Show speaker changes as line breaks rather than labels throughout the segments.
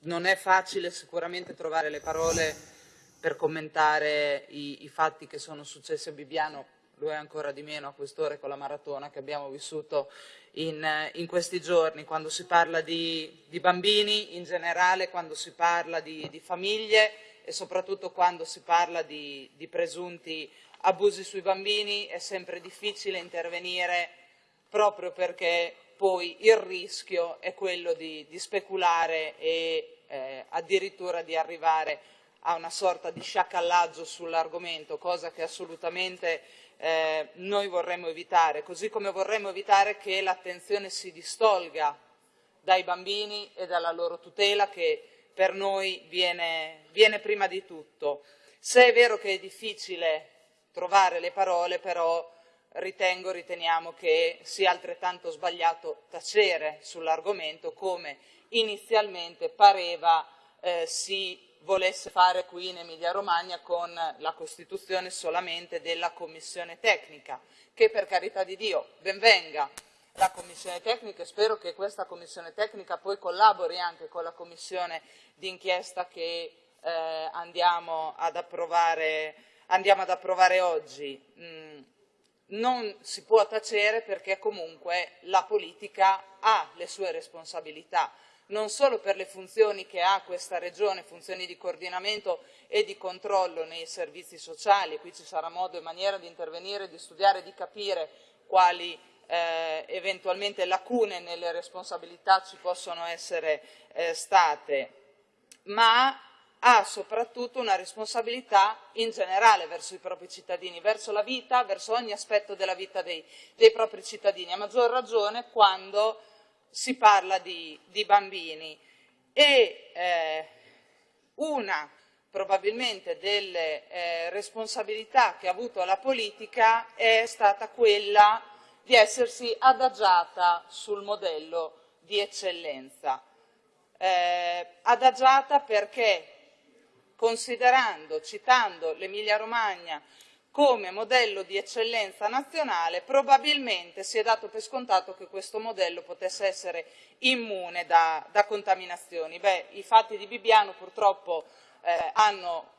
non è facile sicuramente trovare le parole per commentare i, i fatti che sono successi a Bibbiano, lo è ancora di meno a quest'ora con la maratona che abbiamo vissuto in, in questi giorni, quando si parla di, di, bambini in generale, quando si parla di, di, famiglie e soprattutto quando si parla di, di presunti abusi sui bambini è sempre difficile intervenire proprio perché poi il rischio è quello di, di speculare e eh, addirittura di arrivare a una sorta di sciacallaggio sull'argomento, cosa che assolutamente eh, noi vorremmo evitare, così come vorremmo evitare che l'attenzione si distolga dai bambini e dalla loro tutela che per noi viene, viene prima di tutto. Se è vero che è difficile trovare le parole, però ritengo, riteniamo che sia altrettanto sbagliato tacere sull'argomento come inizialmente pareva eh, si volesse fare qui in Emilia Romagna con la costituzione solamente della commissione tecnica, che per carità di Dio benvenga la commissione tecnica e spero che questa commissione tecnica poi collabori anche con la commissione d'inchiesta che eh, andiamo, ad approvare, andiamo ad approvare oggi. Mm non si può tacere perché comunque la politica ha le sue responsabilità, non solo per le funzioni che ha questa regione, funzioni di coordinamento e di controllo nei servizi sociali, qui ci sarà modo e maniera di intervenire, di studiare, di capire quali eh, eventualmente lacune nelle responsabilità ci possono essere eh, state, ma ha soprattutto una responsabilità in generale verso i propri cittadini, verso la vita, verso ogni aspetto della vita dei, dei propri cittadini, a maggior ragione quando si parla di, di bambini. E eh, una probabilmente delle eh, responsabilità che ha avuto la politica è stata quella di essersi adagiata sul modello di eccellenza. Eh, adagiata perché considerando, citando l'Emilia Romagna come modello di eccellenza nazionale, probabilmente si è dato per scontato che questo modello potesse essere immune da, da contaminazioni. Beh, i fatti di Bibbiano purtroppo eh, hanno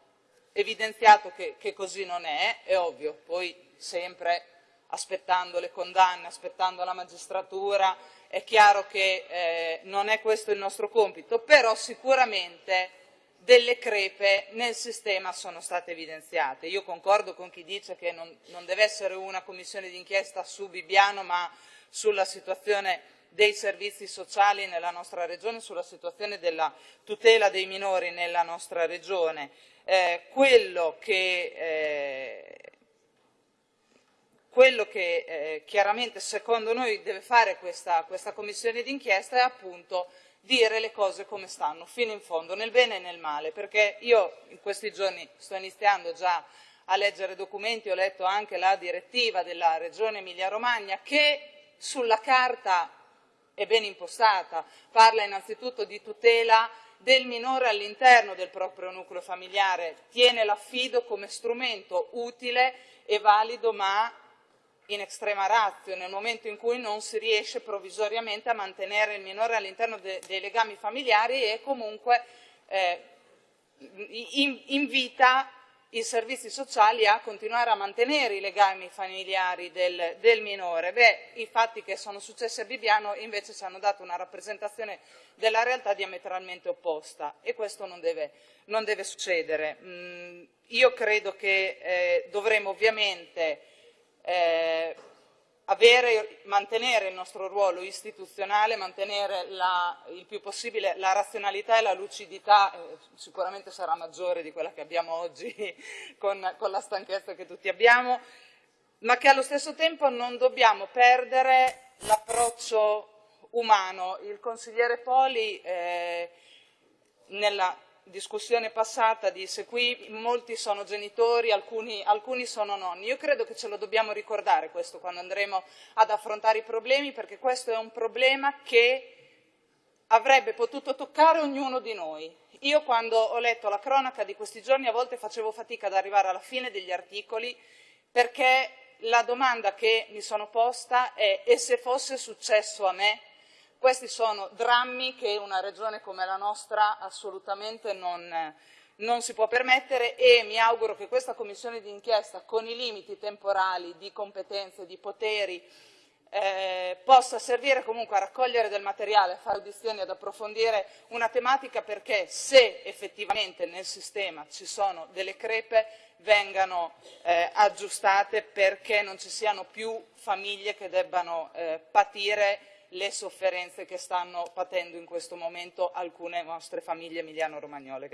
evidenziato che, che così non è, è ovvio, poi sempre aspettando le condanne, aspettando la magistratura, è chiaro che eh, non è questo il nostro compito, però sicuramente delle crepe nel sistema sono state evidenziate. Io concordo con chi dice che non, non deve essere una commissione d'inchiesta su Bibbiano, ma sulla situazione dei servizi sociali nella nostra regione, sulla situazione della tutela dei minori nella nostra regione. Eh, quello che, eh, quello che eh, chiaramente secondo noi deve fare questa, questa commissione d'inchiesta è appunto dire le cose come stanno, fino in fondo, nel bene e nel male, perché io in questi giorni sto iniziando già a leggere documenti, ho letto anche la direttiva della Regione Emilia-Romagna che sulla carta è ben impostata, parla innanzitutto di tutela del minore all'interno del proprio nucleo familiare, tiene l'affido come strumento utile e valido ma in extrema razio, nel momento in cui non si riesce provvisoriamente a mantenere il minore all'interno de dei legami familiari e comunque eh, in invita i servizi sociali a continuare a mantenere i legami familiari del, del, minore. Beh, i fatti che sono successi a Bibbiano invece ci hanno dato una rappresentazione della realtà diametralmente opposta e questo non deve, non deve succedere. Mm, io credo che eh, dovremo ovviamente eh, avere, mantenere il nostro ruolo istituzionale, mantenere la, il più possibile la razionalità e la lucidità, eh, sicuramente sarà maggiore di quella che abbiamo oggi con, con la stanchezza che tutti abbiamo, ma che allo stesso tempo non dobbiamo perdere l'approccio umano. Il consigliere Poli eh, nella discussione passata disse qui molti sono genitori, alcuni, alcuni, sono nonni. Io credo che ce lo dobbiamo ricordare questo quando andremo ad affrontare i problemi perché questo è un problema che avrebbe potuto toccare ognuno di noi. Io quando ho letto la cronaca di questi giorni a volte facevo fatica ad arrivare alla fine degli articoli perché la domanda che mi sono posta è e se fosse successo a me? Questi sono drammi che una regione come la nostra assolutamente non, non si può permettere e mi auguro che questa commissione d'inchiesta con i limiti temporali di competenze, di poteri eh, possa servire comunque a raccogliere del materiale, a fare audizioni, ad approfondire una tematica perché se effettivamente nel sistema ci sono delle crepe vengano eh, aggiustate perché non ci siano più famiglie che debbano eh, patire le sofferenze che stanno patendo in questo momento alcune nostre famiglie emiliano-romagnole.